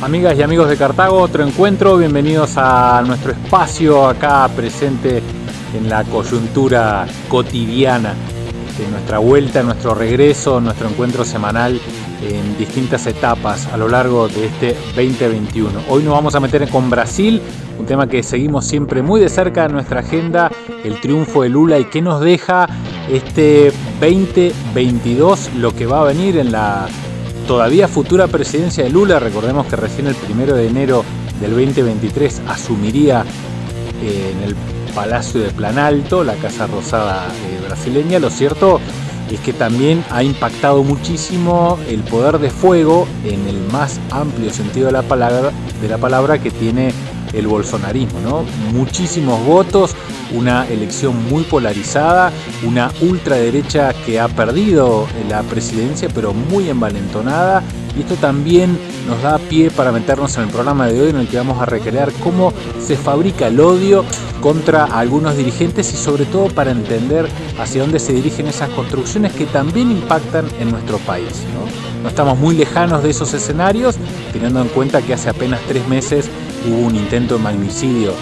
Amigas y amigos de Cartago, otro encuentro, bienvenidos a nuestro espacio acá presente en la coyuntura cotidiana de nuestra vuelta, nuestro regreso, nuestro encuentro semanal en distintas etapas a lo largo de este 2021. Hoy nos vamos a meter con Brasil, un tema que seguimos siempre muy de cerca en nuestra agenda, el triunfo de Lula y qué nos deja este 2022, lo que va a venir en la todavía futura presidencia de Lula. Recordemos que recién el primero de enero del 2023 asumiría eh, en el Palacio de Planalto, la Casa Rosada eh, brasileña. Lo cierto es que también ha impactado muchísimo el poder de fuego en el más amplio sentido de la palabra, de la palabra que tiene el bolsonarismo, ¿no? Muchísimos votos, una elección muy polarizada, una ultraderecha que ha perdido la presidencia, pero muy envalentonada. Y esto también nos da pie para meternos en el programa de hoy en el que vamos a recrear cómo se fabrica el odio contra algunos dirigentes y sobre todo para entender hacia dónde se dirigen esas construcciones que también impactan en nuestro país. ¿no? no estamos muy lejanos de esos escenarios, teniendo en cuenta que hace apenas tres meses hubo un intento de magnicidio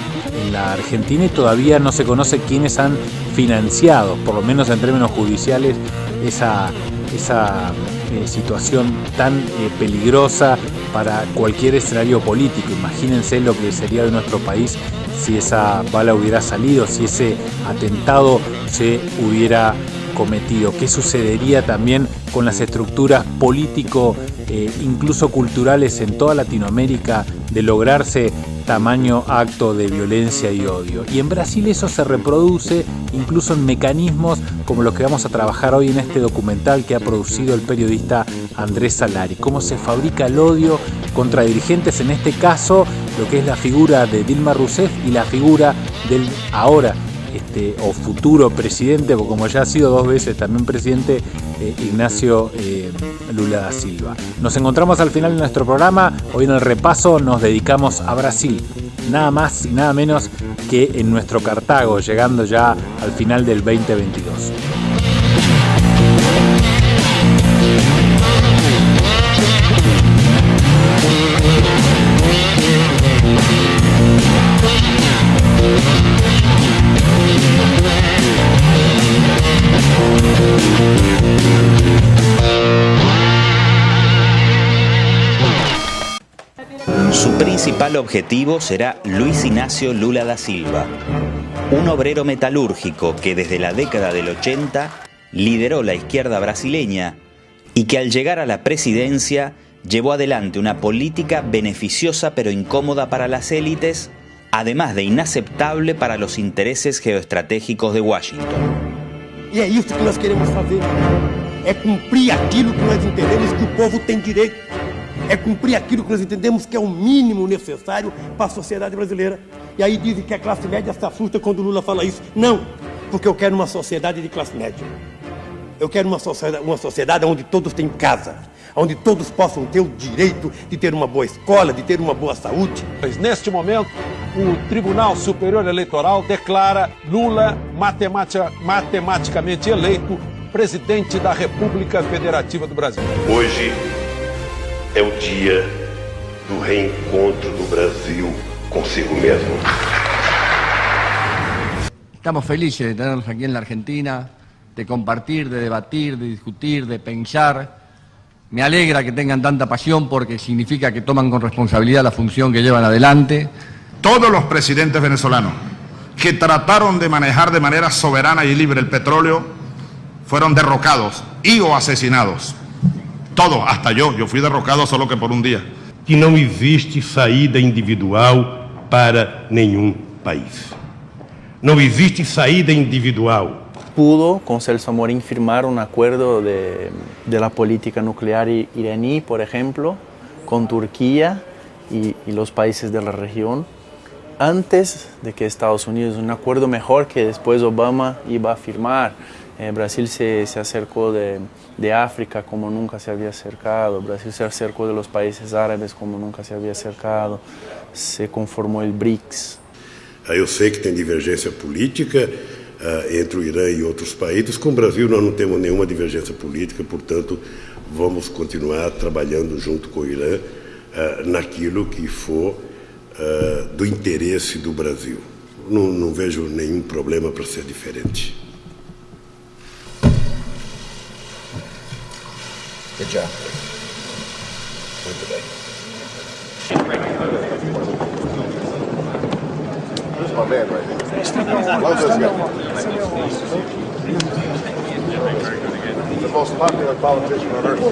en la Argentina y todavía no se conoce quiénes han financiado, por lo menos en términos judiciales, esa, esa eh, situación tan eh, peligrosa para cualquier escenario político. Imagínense lo que sería de nuestro país si esa bala hubiera salido, si ese atentado se hubiera cometido. ¿Qué sucedería también con las estructuras político, eh, incluso culturales en toda Latinoamérica, de lograrse tamaño acto de violencia y odio? Y en Brasil eso se reproduce incluso en mecanismos como los que vamos a trabajar hoy en este documental que ha producido el periodista Andrés Salari. Cómo se fabrica el odio contra dirigentes, en este caso lo que es la figura de Dilma Rousseff y la figura del ahora este, o futuro presidente, o como ya ha sido dos veces también presidente, eh, Ignacio eh, Lula da Silva. Nos encontramos al final de nuestro programa. Hoy en el repaso nos dedicamos a Brasil. Nada más y nada menos que en nuestro Cartago, llegando ya al final del 2022. Objetivo será Luis Ignacio Lula da Silva, un obrero metalúrgico que desde la década del 80 lideró la izquierda brasileña y que al llegar a la presidencia llevó adelante una política beneficiosa pero incómoda para las élites, además de inaceptable para los intereses geoestratégicos de Washington. E é isso que nós queremos fazer. É cumprir aquilo que nós entendemos que o povo tem direito. É cumprir aquilo que nós entendemos que é o mínimo necessário para a sociedade brasileira. E aí dizem que a classe média se assusta quando o Lula fala isso. Não, porque eu quero uma sociedade de classe média. Eu quero uma sociedade, uma sociedade onde todos têm casa, onde todos possam ter o direito de ter uma boa escola, de ter uma boa saúde. Mas neste momento, o Tribunal Superior Eleitoral declara Lula matematica, matematicamente eleito presidente da República Federativa do Brasil. Hoje é o dia do reencontro do Brasil consigo mesmo. Estamos felices de tenerlos aquí en la Argentina, de compartir, de debatir, de discutir, de pensar me alegra que tengan tanta pasión porque significa que toman con responsabilidad la función que llevan adelante. Todos los presidentes venezolanos que trataron de manejar de manera soberana y libre el petróleo fueron derrocados y o asesinados. Todos, hasta yo, yo fui derrocado solo que por un día. Que não existe saída individual para nenhum país. Não existe saída individual pudo con Celso Amorín firmar un acuerdo de, de la política nuclear iraní, por ejemplo, con Turquía y, y, los países de la región, antes de que Estados Unidos, un acuerdo mejor que después Obama iba a firmar. Eh, Brasil se, se acercó de, de, África como nunca se había acercado, Brasil se acercó de los países árabes como nunca se había acercado, se conformó el BRICS. Eu sei que tem divergência política, uh, entre o Irã e outros países. Com o Brasil, nós não temos nenhuma divergência política, portanto, vamos continuar trabalhando junto com o Irã uh, naquilo que for do interesse do Brasil. Não vejo nenhum problema para ser diferente. Good job. Muito bem. This is my man right here. Love this guy. He's the most popular politician on earth.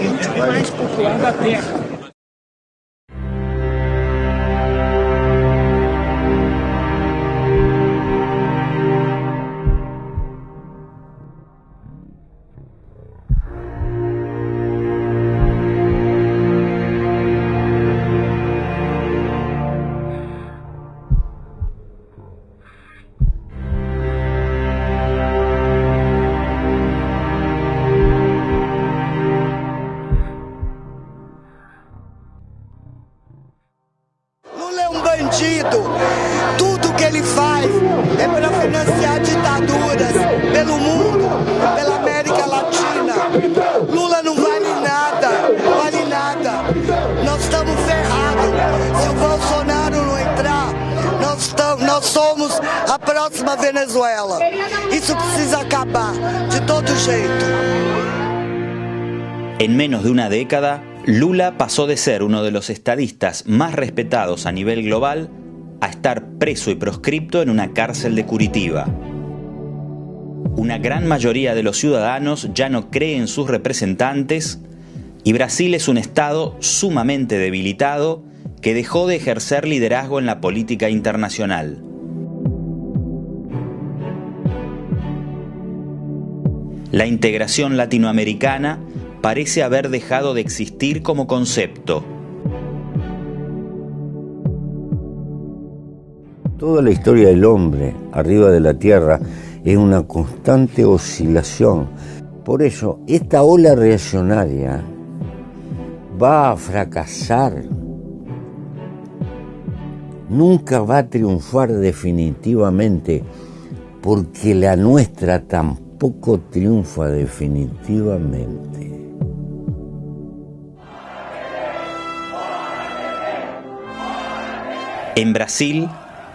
Lula não vale nada, vale nada. Nós estamos ferrados. Se o Bolsonaro não entrar, nós, nós somos a próxima Venezuela. Isso precisa acabar, de todo jeito. En menos de una década, Lula pasó de ser uno de los estadistas más respetados a nivel global a estar preso y proscripto en una cárcel de Curitiba. Una gran mayoría de los ciudadanos ya no cree en sus representantes y Brasil es un estado sumamente debilitado que dejó de ejercer liderazgo en la política internacional. La integración latinoamericana parece haber dejado de existir como concepto. Toda la historia del hombre arriba de la Tierra es una constante oscilación. Por eso, esta ola reaccionaria va a fracasar. Nunca va a triunfar definitivamente porque la nuestra tampoco triunfa definitivamente. En Brasil,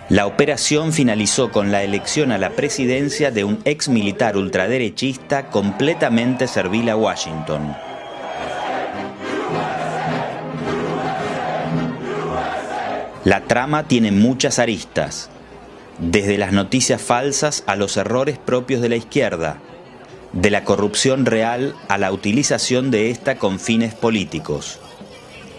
la operación finalizó con la elección a la presidencia de un ex militar ultraderechista completamente servil a Washington. La trama tiene muchas aristas, desde las noticias falsas a los errores propios de la izquierda, de la corrupción real a la utilización de esta con fines políticos,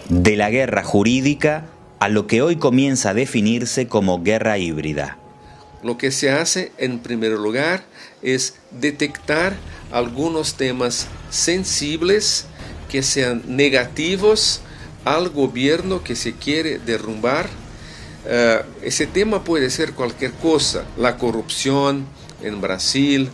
de la guerra jurídica a lo que hoy comienza a definirse como guerra híbrida. Lo que se hace en primer lugar es detectar algunos temas sensibles que sean negativos al gobierno que se quiere derrumbar. Uh, ese tema puede ser cualquier cosa, la corrupción en Brasil,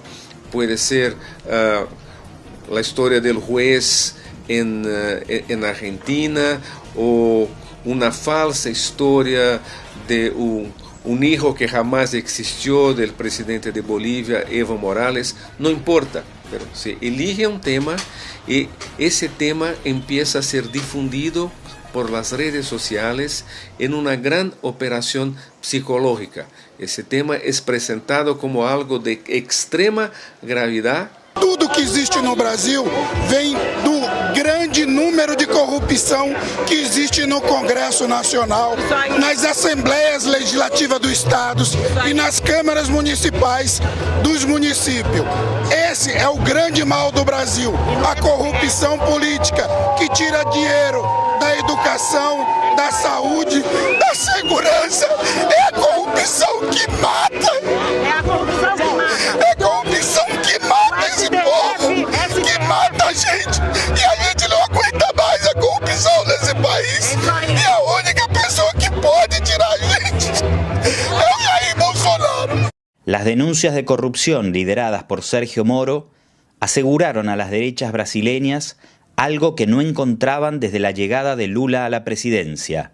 puede ser uh, la historia del juez en, uh, en Argentina o una falsa historia de un, hijo que jamás existió del presidente de Bolivia, Evo Morales, no importa, pero se elige un tema y ese tema empieza a ser difundido por las redes sociales en una gran operación psicológica. Ese tema es presentado como algo de extrema gravedad Tudo que existe no Brasil vem grande número de corrupção que existe no Congresso Nacional, nas assembleias legislativas dos estados e nas câmaras municipais dos municípios. Esse é o grande mal do Brasil, a corrupção política que tira dinheiro da educação, da saúde, da segurança. É a corrupção que mata. É a corrupção que mata. É Las denuncias de corrupción lideradas por Sergio Moro aseguraron a las derechas brasileñas algo que no encontraban desde la llegada de Lula a la presidencia,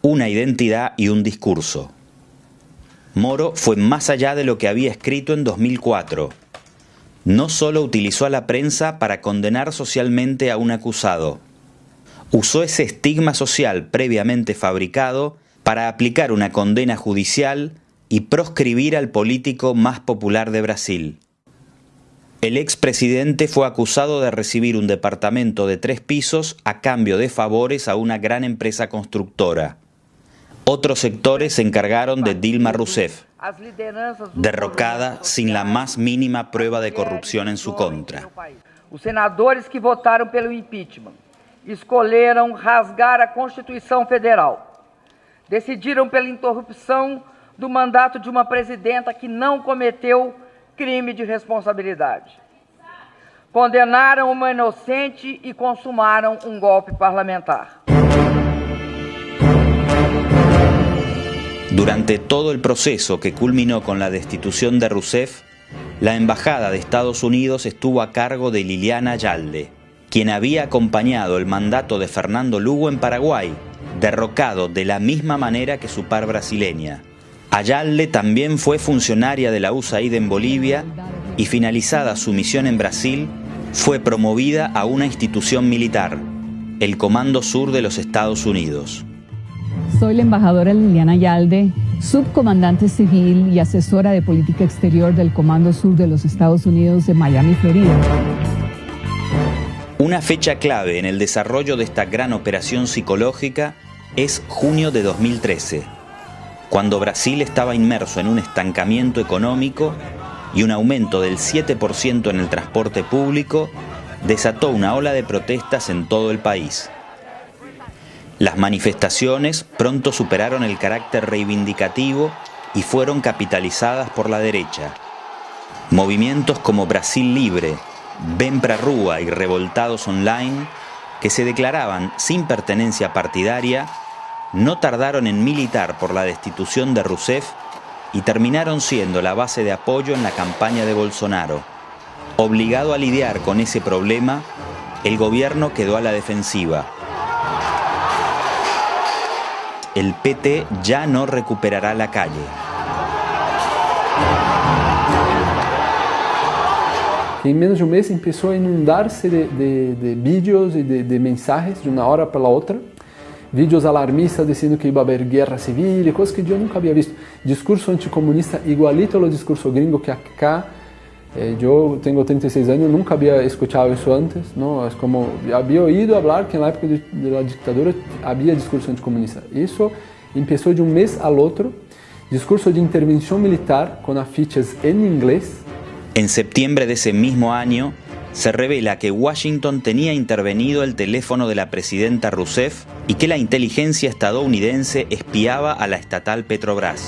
una identidad y un discurso. Moro fue más allá de lo que había escrito en 2004. No solo utilizó a la prensa para condenar socialmente a un acusado, usó ese estigma social previamente fabricado para aplicar una condena judicial y proscribir al político más popular de Brasil. El expresidente fue acusado de recibir un departamento de tres pisos a cambio de favores a una gran empresa constructora. Otros sectores se encargaron de Dilma Rousseff, derrocada sin la más mínima prueba de corrupción en su contra. Os senadores que votaram pelo impeachment escolheram rasgar a Constituição Federal. Decidiram pela interrupção do mandato de uma presidenta que não cometeu crime de responsabilidade. Condenaram uma inocente e consumaram um golpe parlamentar. Durante todo el proceso que culminó con la destitución de Rousseff, la Embajada de Estados Unidos estuvo a cargo de Liliana Yalde, quien había acompañado el mandato de Fernando Lugo en Paraguay, derrocado de la misma manera que su par brasileña. Ayalde también fue funcionaria de la USAID en Bolivia y finalizada su misión en Brasil, fue promovida a una institución militar, el Comando Sur de los Estados Unidos. Soy la embajadora Liliana Ayalde, subcomandante civil y asesora de política exterior del Comando Sur de los Estados Unidos de Miami, Florida. Una fecha clave en el desarrollo de esta gran operación psicológica es junio de 2013 cuando Brasil estaba inmerso en un estancamiento económico y un aumento del 7% en el transporte público, desató una ola de protestas en todo el país. Las manifestaciones pronto superaron el carácter reivindicativo y fueron capitalizadas por la derecha. Movimientos como Brasil Libre, Ven Pra Rúa y Revoltados Online, que se declaraban sin pertenencia partidaria, no tardaron en militar por la destitución de Rousseff y terminaron siendo la base de apoyo en la campaña de Bolsonaro. Obligado a lidiar con ese problema, el gobierno quedó a la defensiva. El PT ya no recuperará la calle. En menos de un mes empezó a inundarse de, vídeos y de, de mensajes de una hora para la otra vídeos alarmistas dizendo que ia haver guerra civil, coisas que eu nunca havia visto. Discurso anticomunista igualito ao discurso gringo que acá. Eh, eu tenho 36 anos, nunca havia escutado isso antes, não? É como havia ouído falar que na época da ditadura havia discurso anticomunista. Isso começou de um mês ao outro. Discurso de intervenção militar com afiches em inglês. Em setembro desse mesmo ano, se revela que Washington tenía intervenido el teléfono de la presidenta Rousseff y que la inteligencia estadounidense espiaba a la estatal Petrobras.